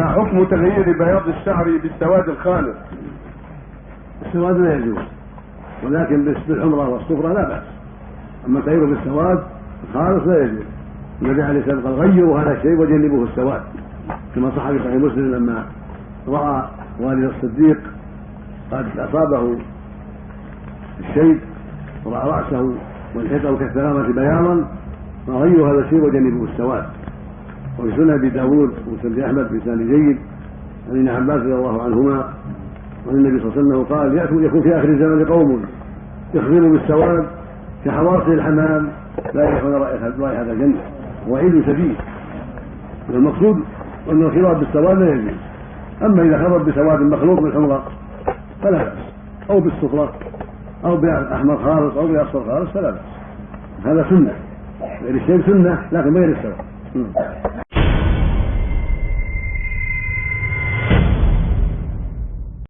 حكم تغيير بياض الشعر بالسواد الخالص السواد لا يجوز ولكن بالحمرة والصفرة لا بأس. أما التغيير بالسواد الخالص لا يجوز. النبي عليه الصلاة والسلام قال غيروا هذا الشيء وجنبوه السواد. كما صح في صحيح مسلم لما رأى والد الصديق قد أصابه الشيب ورأى رأسه والحيطة كالثلامة بياضا فغيروا هذا الشيء وجنبوه السواد. سنن أبي داود وسنن أحمد بإسناد جيد عن ابن عباس رضي الله عنهما وعن النبي صلى الله عليه وسلم قال يكون في آخر الزمن قوم يخبروا بالسواد كحواصل الحمام لا يريحون رائحة الجنة وعيد شديد والمقصود أن الخضاب بالسواد لا يجوز. أما إذا خضب بسواد مخلوط بالحمرة فلا بأس. أو بالصفرة أو بأحمر خالص أو بأصفر خالص فلا بأس. هذا سنة. غير الشيء سنة لكن غير السواد